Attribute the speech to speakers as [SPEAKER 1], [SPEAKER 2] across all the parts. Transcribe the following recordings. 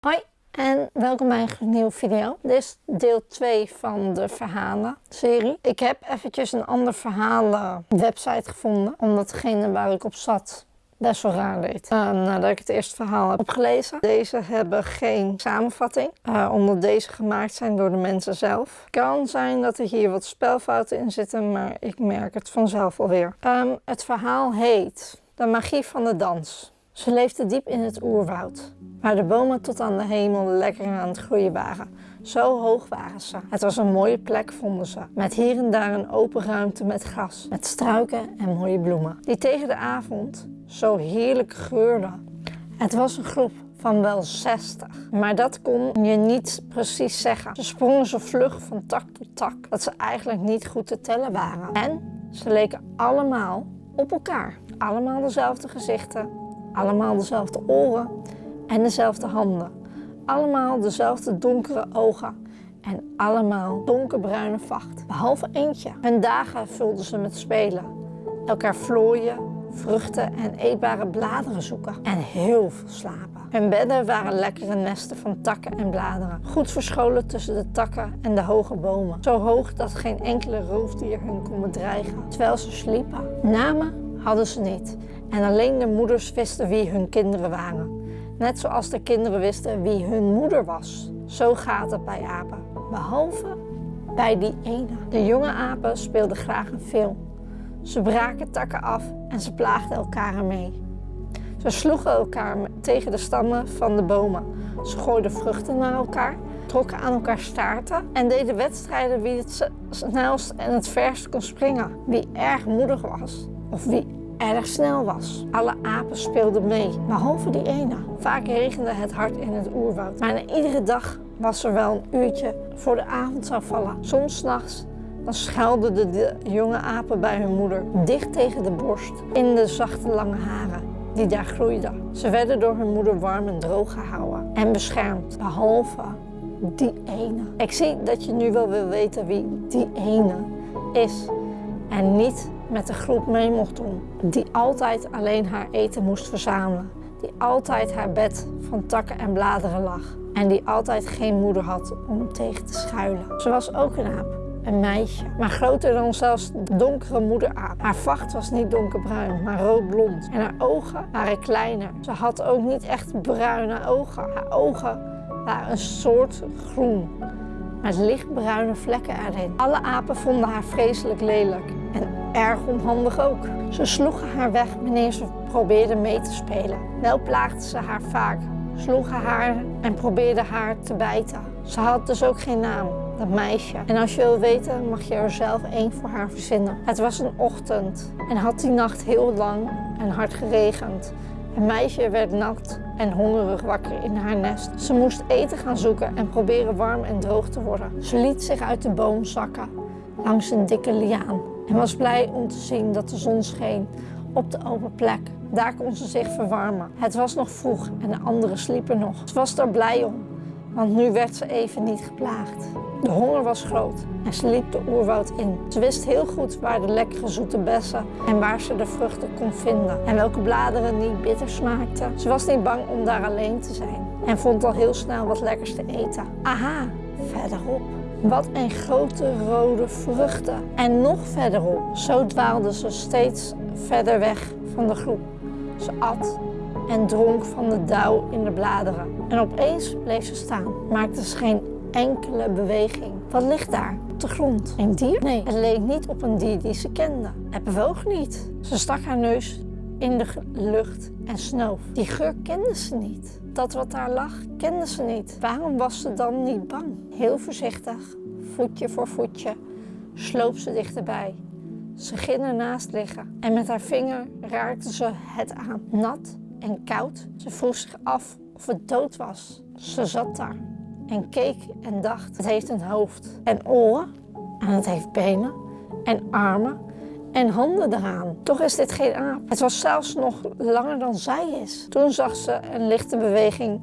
[SPEAKER 1] Hoi en welkom bij een nieuwe video. Dit is deel 2 van de verhalen-serie. Ik heb eventjes een ander verhalen-website gevonden, omdat degene waar ik op zat best wel raar deed. Uh, nadat ik het eerste verhaal heb opgelezen. Deze hebben geen samenvatting, uh, omdat deze gemaakt zijn door de mensen zelf. Kan zijn dat er hier wat spelfouten in zitten, maar ik merk het vanzelf alweer. Um, het verhaal heet De magie van de dans. Ze leefde diep in het oerwoud, waar de bomen tot aan de hemel lekker aan het groeien waren. Zo hoog waren ze. Het was een mooie plek, vonden ze, met hier en daar een open ruimte met gras, met struiken en mooie bloemen, die tegen de avond zo heerlijk geurden. Het was een groep van wel 60. Maar dat kon je niet precies zeggen. Ze sprongen zo vlug van tak tot tak dat ze eigenlijk niet goed te tellen waren. En ze leken allemaal op elkaar. Allemaal dezelfde gezichten, allemaal dezelfde oren en dezelfde handen. Allemaal dezelfde donkere ogen en allemaal donkerbruine vacht. Behalve eentje. Hun dagen vulden ze met spelen. Elkaar vlooien, vruchten en eetbare bladeren zoeken. En heel veel slapen. Hun bedden waren lekkere nesten van takken en bladeren. Goed verscholen tussen de takken en de hoge bomen. Zo hoog dat geen enkele roofdier hun kon bedreigen. Terwijl ze sliepen. Namen hadden ze niet. En alleen de moeders wisten wie hun kinderen waren. Net zoals de kinderen wisten wie hun moeder was. Zo gaat het bij apen. Behalve bij die ene. De jonge apen speelden graag een film. Ze braken takken af en ze plaagden elkaar ermee. Ze sloegen elkaar tegen de stammen van de bomen. Ze gooiden vruchten naar elkaar, trokken aan elkaar staarten en deden wedstrijden wie het snelst en het verst kon springen. Wie erg moedig was of wie erg snel was. Alle apen speelden mee, behalve die ene. Vaak regende het hard in het oerwoud. Maar iedere dag was er wel een uurtje voor de avond zou vallen. Soms s'nachts dan schuilden de, jonge apen bij hun moeder, dicht tegen de borst, in de zachte lange haren die daar groeiden. Ze werden door hun moeder warm en droog gehouden en beschermd, behalve die ene. Ik zie dat je nu wel wil weten wie die ene is en niet met de groep mee doen. Die altijd alleen haar eten moest verzamelen. Die altijd haar bed van takken en bladeren lag. En die altijd geen moeder had om tegen te schuilen. Ze was ook een aap. Een meisje, maar groter dan zelfs donkere moederaap. Haar vacht was niet donkerbruin, maar roodblond. En haar ogen waren kleiner. Ze had ook niet echt bruine ogen. Haar ogen waren een soort groen, met lichtbruine vlekken erin. Alle apen vonden haar vreselijk lelijk en erg onhandig ook. Ze sloegen haar weg wanneer ze probeerde mee te spelen. Wel plaagden ze haar vaak, sloegen haar en probeerden haar te bijten. Ze had dus ook geen naam, dat meisje. En als je wil weten, mag je er zelf één voor haar verzinnen. Het was een ochtend en had die nacht heel lang en hard geregend. Het meisje werd nat en hongerig wakker in haar nest. Ze moest eten gaan zoeken en proberen warm en droog te worden. Ze liet zich uit de boom zakken langs een dikke liaan en was blij om te zien dat de zon scheen op de open plek. Daar kon ze zich verwarmen. Het was nog vroeg en de anderen sliepen nog. Ze was er blij om, want nu werd ze even niet geplaagd. De honger was groot en ze liep de oerwoud in. Ze wist heel goed waar de lekkere zoete bessen en waar ze de vruchten kon vinden. En welke bladeren niet bitter smaakten. Ze was niet bang om daar alleen te zijn en vond al heel snel wat lekkers te eten. Aha, verderop. Wat een grote rode vruchten. En nog verderop. Zo dwaalde ze steeds verder weg van de groep. Ze at en dronk van de dauw in de bladeren. En opeens bleef ze staan, maakte ze geen enkele beweging. Wat ligt daar? Op de grond. Een dier? Nee, het leek niet op een dier die ze kende. Het bewoog niet. Ze stak haar neus in de lucht en snoof. Die geur kende ze niet. Dat wat daar lag, kende ze niet. Waarom was ze dan niet bang? Heel voorzichtig, voetje voor voetje, sloop ze dichterbij. Ze ging ernaast liggen en met haar vinger raakte ze het aan. Nat en koud. Ze vroeg zich af of het dood was. Ze zat daar en keek en dacht, het heeft een hoofd en oren en het heeft benen en armen en handen eraan. Toch is dit geen aap. Het was zelfs nog langer dan zij is. Toen zag ze een lichte beweging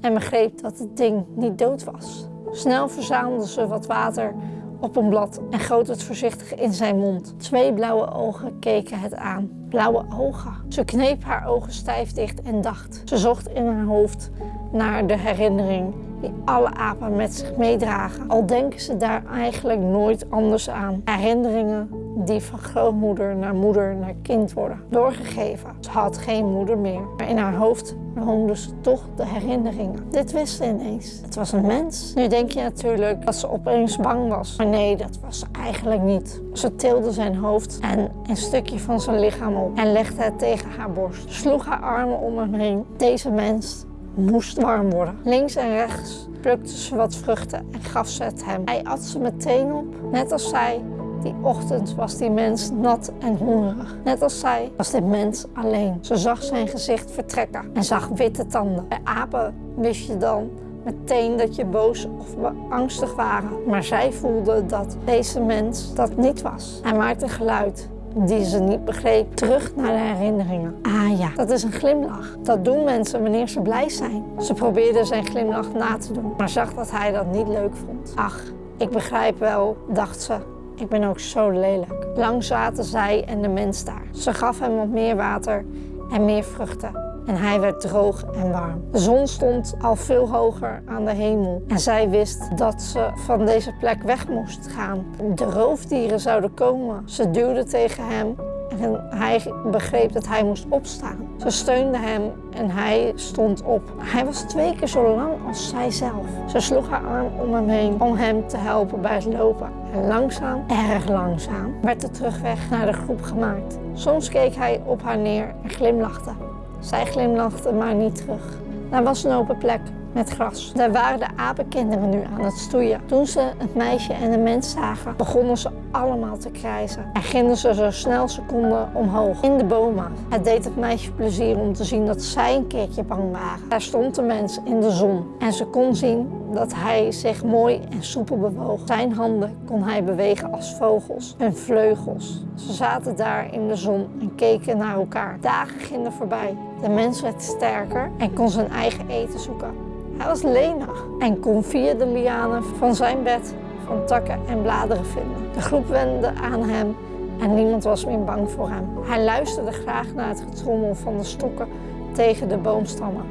[SPEAKER 1] en begreep dat het ding niet dood was. Snel verzamelde ze wat water op een blad en goot het voorzichtig in zijn mond. Twee blauwe ogen keken het aan. Blauwe ogen. Ze kneep haar ogen stijf dicht en dacht. Ze zocht in haar hoofd naar de herinnering die alle apen met zich meedragen. Al denken ze daar eigenlijk nooit anders aan. Herinneringen die van grootmoeder naar moeder naar kind worden doorgegeven. Ze had geen moeder meer, maar in haar hoofd woonden ze toch de herinneringen. Dit wist ze ineens. Het was een mens. Nu denk je natuurlijk dat ze opeens bang was. Maar nee, dat was ze eigenlijk niet. Ze tilde zijn hoofd en een stukje van zijn lichaam op en legde het tegen haar borst. Sloeg haar armen om hem heen. Deze mens moest warm worden. Links en rechts plukte ze wat vruchten en gaf ze het hem. Hij at ze meteen op, net als zij. Die ochtend was die mens nat en hongerig. Net als zij was dit mens alleen. Ze zag zijn gezicht vertrekken en zag witte tanden. Bij apen wist je dan meteen dat je boos of angstig waren. Maar zij voelde dat deze mens dat niet was. Hij maakte geluid die ze niet begreep, terug naar de herinneringen. Ah ja, dat is een glimlach. Dat doen mensen wanneer ze blij zijn. Ze probeerde zijn glimlach na te doen, maar zag dat hij dat niet leuk vond. Ach, ik begrijp wel, dacht ze. Ik ben ook zo lelijk. Lang zaten zij en de mens daar. Ze gaf hem wat meer water en meer vruchten en hij werd droog en warm. De zon stond al veel hoger aan de hemel en zij wist dat ze van deze plek weg moest gaan. De roofdieren zouden komen. Ze duwde tegen hem en hij begreep dat hij moest opstaan. Ze steunde hem en hij stond op. Hij was twee keer zo lang als zij zelf. Ze sloeg haar arm om hem heen om hem te helpen bij het lopen. En langzaam, erg langzaam, werd de terugweg naar de groep gemaakt. Soms keek hij op haar neer en glimlachte. Zij glimlachte maar niet terug. Daar was een open plek met gras. Daar waren de apenkinderen nu aan het stoeien. Toen ze het meisje en de mens zagen, begonnen ze allemaal te krijzen. En gingen ze zo snel ze konden omhoog, in de bomen. Het deed het meisje plezier om te zien dat zij een keertje bang waren. Daar stond de mens in de zon en ze kon zien dat hij zich mooi en soepel bewoog. Zijn handen kon hij bewegen als vogels, hun vleugels. Ze zaten daar in de zon en keken naar elkaar. Dagen gingen voorbij. De mens werd sterker en kon zijn eigen eten zoeken. Hij was lenig en kon via de lianen van zijn bed van takken en bladeren vinden. De groep wende aan hem en niemand was meer bang voor hem. Hij luisterde graag naar het getrommel van de stokken tegen de boomstammen.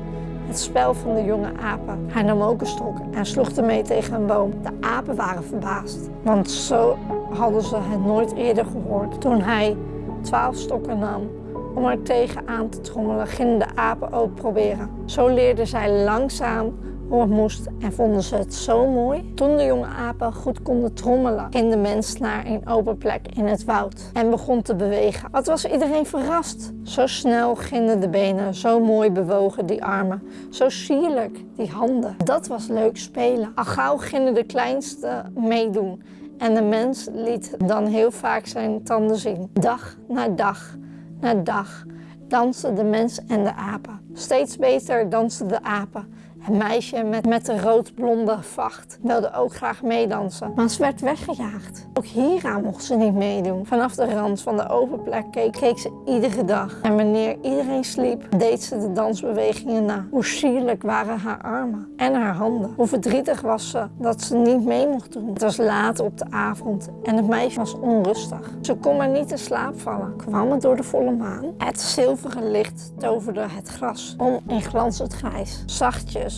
[SPEAKER 1] Het spel van de jonge apen. Hij nam ook een stok en sloeg ermee tegen een boom. De apen waren verbaasd, want zo hadden ze het nooit eerder gehoord. Toen hij twaalf stokken nam om er tegenaan te trommelen, gingen de apen ook proberen. Zo leerden zij langzaam hoe het moest en vonden ze het zo mooi. Toen de jonge apen goed konden trommelen, ging de mens naar een open plek in het woud en begon te bewegen. Wat was iedereen verrast? Zo snel gingen de benen, zo mooi bewogen die armen, zo sierlijk die handen. Dat was leuk spelen. Al gauw gingen de kleinste meedoen. En de mens liet dan heel vaak zijn tanden zien. Dag na dag na dag dansten de mens en de apen. Steeds beter dansten de apen. Het meisje met, met de roodblonde vacht wilde ook graag meedansen, maar ze werd weggejaagd. Ook hieraan mocht ze niet meedoen. Vanaf de rand van de open plek keek, keek ze iedere dag. En wanneer iedereen sliep, deed ze de dansbewegingen na. Hoe sierlijk waren haar armen en haar handen. Hoe verdrietig was ze dat ze niet mee mocht doen. Het was laat op de avond en het meisje was onrustig. Ze kon maar niet in slaap vallen. Kwam het door de volle maan? Het zilveren licht toverde het gras om in glanzend grijs. Zachtjes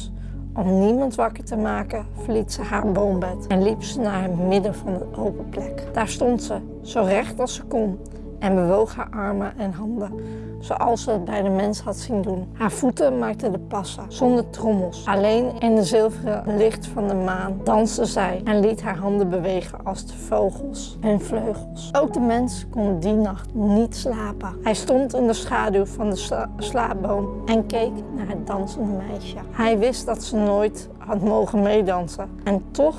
[SPEAKER 1] om niemand wakker te maken, verliet ze haar boombed en liep ze naar het midden van de open plek. Daar stond ze, zo recht als ze kon, en bewoog haar armen en handen, zoals ze het bij de mens had zien doen. Haar voeten maakten de passen, zonder trommels. Alleen in de zilveren licht van de maan danste zij en liet haar handen bewegen als de vogels en vleugels. Ook de mens kon die nacht niet slapen. Hij stond in de schaduw van de slaapboom en keek naar het dansende meisje. Hij wist dat ze nooit had mogen meedansen. En toch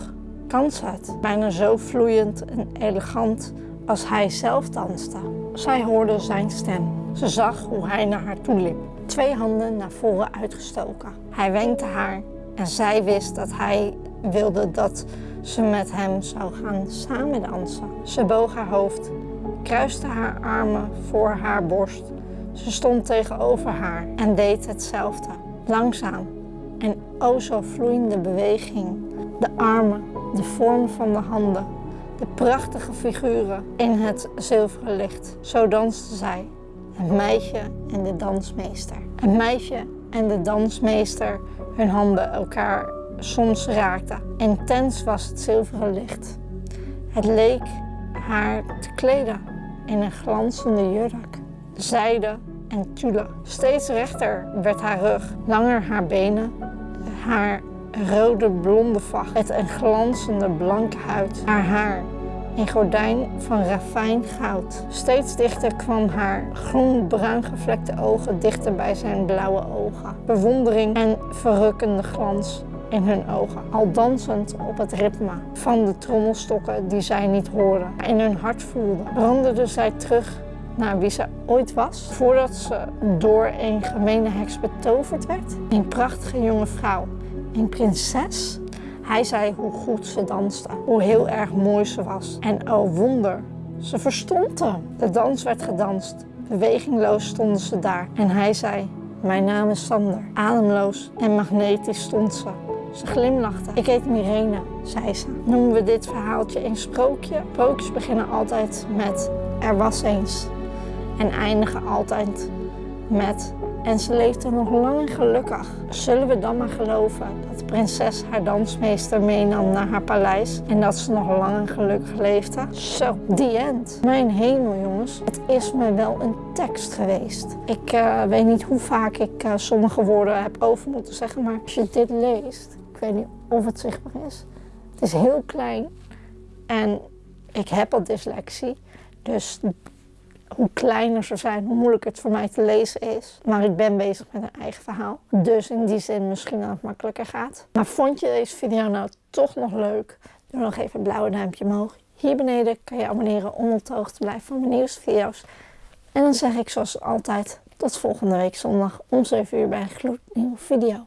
[SPEAKER 1] kan ze het. Bijna zo vloeiend en elegant als hij zelf danste. Zij hoorde zijn stem. Ze zag hoe hij naar haar toe liep, twee handen naar voren uitgestoken. Hij wenkte haar en zij wist dat hij wilde dat ze met hem zou gaan samen dansen. Ze boog haar hoofd, kruiste haar armen voor haar borst. Ze stond tegenover haar en deed hetzelfde. Langzaam en o zo vloeiende beweging. De armen, de vorm van de handen, de prachtige figuren in het zilveren licht. Zo dansten zij, het meisje en de dansmeester. Het meisje en de dansmeester hun handen elkaar soms raakten. Intens was het zilveren licht. Het leek haar te kleden in een glanzende jurk, zijde en tulle. Steeds rechter werd haar rug, langer haar benen, haar rode blonde vacht met een glanzende blanke huid. Haar haar een gordijn van rafijn goud. Steeds dichter kwam haar groen-bruin gevlekte ogen dichter bij zijn blauwe ogen. Bewondering en verrukkende glans in hun ogen, al dansend op het ritme van de trommelstokken die zij niet hoorden, in hun hart voelden. Brandde zij terug naar wie ze ooit was, voordat ze door een gemene heks betoverd werd. Een prachtige jonge vrouw, een prinses. Hij zei hoe goed ze danste, hoe heel erg mooi ze was. En oh wonder, ze verstond hem. De dans werd gedanst. Bewegingloos stonden ze daar. En hij zei, mijn naam is Sander. Ademloos en magnetisch stond ze. Ze glimlachte. Ik heet Mirene, zei ze. Noemen we dit verhaaltje een sprookje? Sprookjes beginnen altijd met er was eens. En eindigen altijd met en ze leefde nog lang en gelukkig. Zullen we dan maar geloven dat de prinses haar dansmeester meenam naar haar paleis en dat ze nog lang en gelukkig leefde? Zo, the end. Mijn hemel jongens, het is me wel een tekst geweest. Ik uh, weet niet hoe vaak ik uh, sommige woorden heb over moeten zeggen, maar als je dit leest, ik weet niet of het zichtbaar is. Het is heel klein en ik heb al dyslexie. Dus hoe kleiner ze zijn, hoe moeilijker het voor mij te lezen is. Maar ik ben bezig met een eigen verhaal. Dus in die zin misschien dat het makkelijker gaat. Maar vond je deze video nou toch nog leuk? Doe nog even een blauwe duimpje omhoog. Hier beneden kan je abonneren om op de hoogte te blijven van mijn nieuwste video's. En dan zeg ik zoals altijd tot volgende week zondag om 7 uur bij een gloednieuwe video.